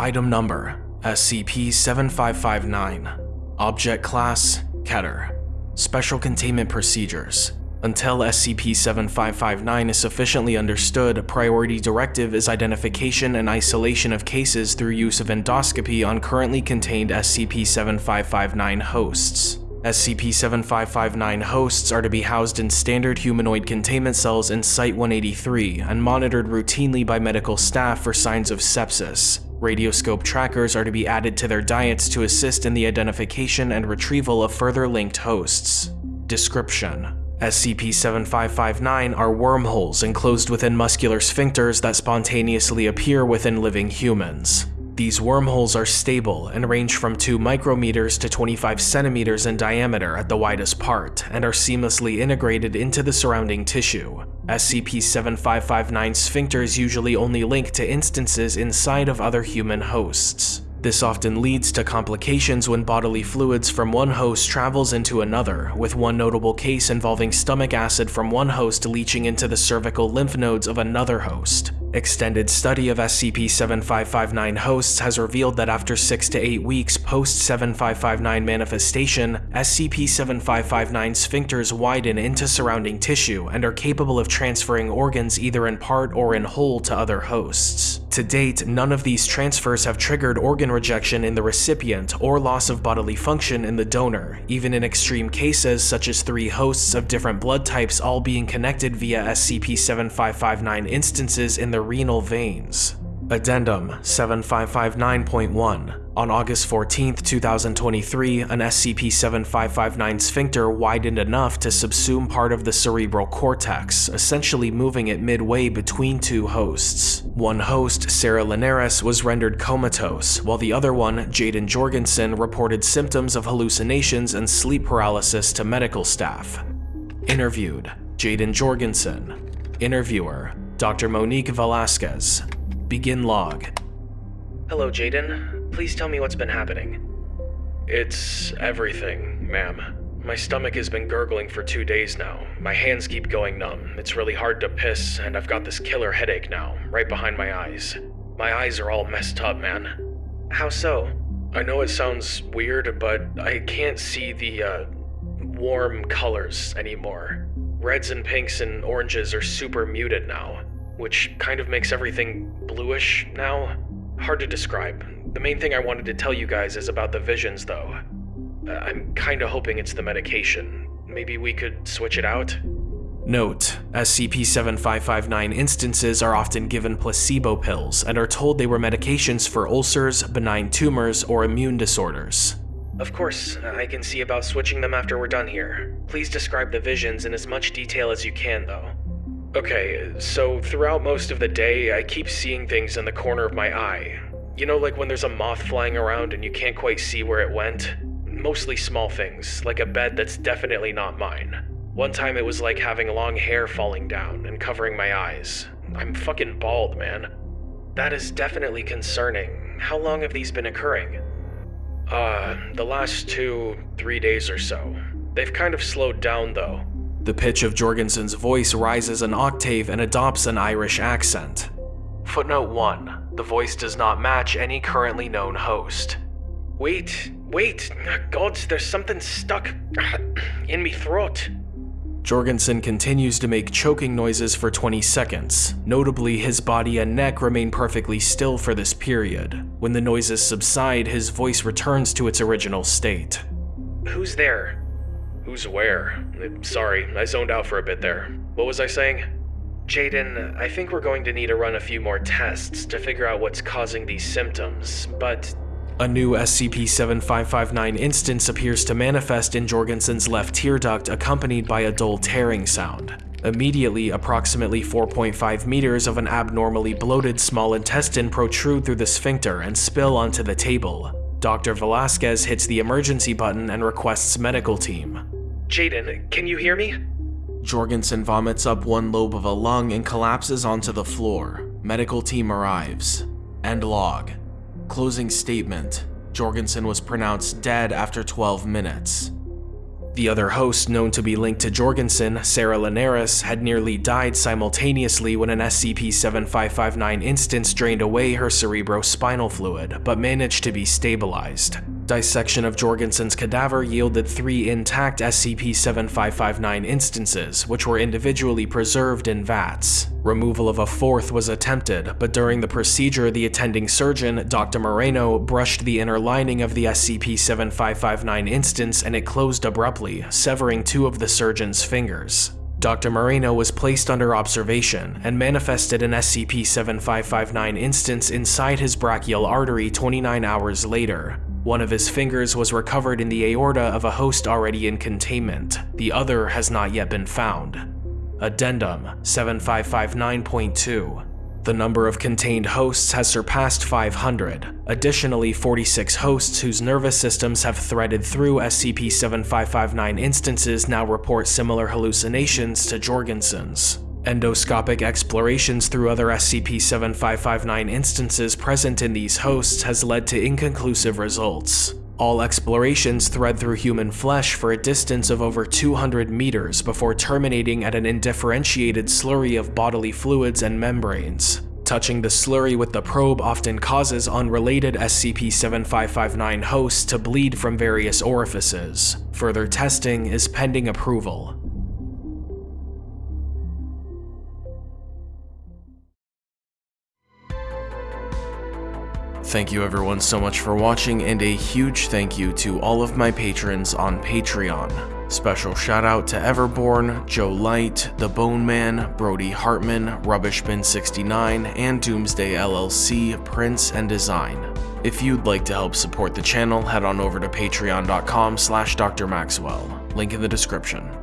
Item Number SCP-7559 Object Class Keter. Special Containment Procedures. Until SCP-7559 is sufficiently understood, a Priority Directive is identification and isolation of cases through use of endoscopy on currently contained SCP-7559 hosts. SCP-7559 hosts are to be housed in standard humanoid containment cells in Site-183 and monitored routinely by medical staff for signs of sepsis. Radioscope trackers are to be added to their diets to assist in the identification and retrieval of further linked hosts. Description SCP-7559 are wormholes enclosed within muscular sphincters that spontaneously appear within living humans. These wormholes are stable and range from 2 micrometers to 25 centimeters in diameter at the widest part and are seamlessly integrated into the surrounding tissue. SCP-7559 sphincters usually only link to instances inside of other human hosts. This often leads to complications when bodily fluids from one host travels into another, with one notable case involving stomach acid from one host leaching into the cervical lymph nodes of another host. Extended study of SCP-7559 hosts has revealed that after 6 to 8 weeks post-7559 manifestation, SCP-7559 sphincters widen into surrounding tissue and are capable of transferring organs either in part or in whole to other hosts. To date, none of these transfers have triggered organ rejection in the recipient or loss of bodily function in the donor, even in extreme cases such as three hosts of different blood types all being connected via SCP-7559 instances in the the renal veins. Addendum 7559.1 On August 14, 2023, an SCP-7559 sphincter widened enough to subsume part of the cerebral cortex, essentially moving it midway between two hosts. One host, Sarah Linares, was rendered comatose, while the other one, Jaden Jorgensen, reported symptoms of hallucinations and sleep paralysis to medical staff. Interviewed, Jaden Jorgensen. Interviewer, Dr. Monique Velasquez. Begin log. Hello, Jaden. Please tell me what's been happening. It's everything, ma'am. My stomach has been gurgling for two days now. My hands keep going numb. It's really hard to piss, and I've got this killer headache now, right behind my eyes. My eyes are all messed up, man. How so? I know it sounds weird, but I can't see the, uh, warm colors anymore. Reds and pinks and oranges are super muted now which kind of makes everything bluish now. Hard to describe. The main thing I wanted to tell you guys is about the visions, though. Uh, I'm kinda hoping it's the medication. Maybe we could switch it out? Note, SCP-7559 instances are often given placebo pills and are told they were medications for ulcers, benign tumors, or immune disorders. Of course, I can see about switching them after we're done here. Please describe the visions in as much detail as you can, though. Okay, so throughout most of the day, I keep seeing things in the corner of my eye. You know, like when there's a moth flying around and you can't quite see where it went? Mostly small things, like a bed that's definitely not mine. One time it was like having long hair falling down and covering my eyes. I'm fucking bald, man. That is definitely concerning. How long have these been occurring? Uh, the last two, three days or so. They've kind of slowed down though. The pitch of Jorgensen's voice rises an octave and adopts an Irish accent. Footnote 1. The voice does not match any currently known host. Wait, wait, God, there's something stuck in me throat. Jorgensen continues to make choking noises for 20 seconds. Notably, his body and neck remain perfectly still for this period. When the noises subside, his voice returns to its original state. Who's there? Who's where? Uh, sorry, I zoned out for a bit there. What was I saying? Jaden, I think we're going to need to run a few more tests to figure out what's causing these symptoms, but... A new SCP-7559 instance appears to manifest in Jorgensen's left tear duct accompanied by a dull tearing sound. Immediately, approximately 4.5 meters of an abnormally bloated small intestine protrude through the sphincter and spill onto the table. Dr. Velasquez hits the emergency button and requests medical team. Jaden, can you hear me? Jorgensen vomits up one lobe of a lung and collapses onto the floor. Medical team arrives. End log. Closing statement. Jorgensen was pronounced dead after 12 minutes. The other host known to be linked to Jorgensen, Sarah Linares, had nearly died simultaneously when an SCP-7559 instance drained away her cerebrospinal fluid, but managed to be stabilized. Dissection of Jorgensen's cadaver yielded three intact SCP-7559 instances, which were individually preserved in vats. Removal of a fourth was attempted, but during the procedure the attending surgeon, Dr. Moreno, brushed the inner lining of the SCP-7559 instance and it closed abruptly, severing two of the surgeon's fingers. Dr. Moreno was placed under observation and manifested an SCP-7559 instance inside his brachial artery 29 hours later. One of his fingers was recovered in the aorta of a host already in containment. The other has not yet been found. Addendum 7559.2 the number of contained hosts has surpassed 500. Additionally, 46 hosts whose nervous systems have threaded through SCP-7559 instances now report similar hallucinations to Jorgensen's. Endoscopic explorations through other SCP-7559 instances present in these hosts has led to inconclusive results. All explorations thread through human flesh for a distance of over 200 meters before terminating at an indifferentiated slurry of bodily fluids and membranes. Touching the slurry with the probe often causes unrelated SCP-7559 hosts to bleed from various orifices. Further testing is pending approval. Thank you everyone so much for watching and a huge thank you to all of my patrons on Patreon. Special shout out to Everborn, Joe Light, The Bone Man, Brody Hartman, Rubbishbin69, and Doomsday LLC, Prince and Design. If you'd like to help support the channel, head on over to patreon.com slash drmaxwell, link in the description.